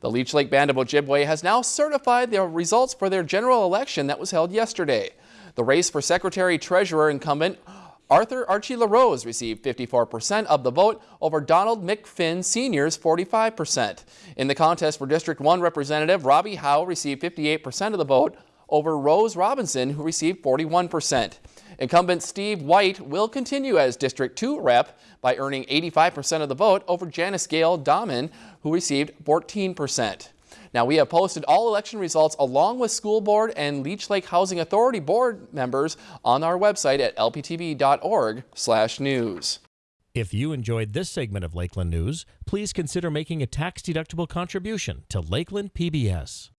The Leech Lake Band of Ojibwe has now certified the results for their general election that was held yesterday. The race for Secretary Treasurer incumbent Arthur Archie LaRose received 54% of the vote over Donald McFinn Sr.'s 45%. In the contest for District 1 Representative, Robbie Howe received 58% of the vote over Rose Robinson, who received 41%. Incumbent Steve White will continue as District 2 rep by earning 85% of the vote over Janice Gale Dahman, who received 14%. Now, we have posted all election results along with school board and Leech Lake Housing Authority board members on our website at lptv.org/news. If you enjoyed this segment of Lakeland News, please consider making a tax-deductible contribution to Lakeland PBS.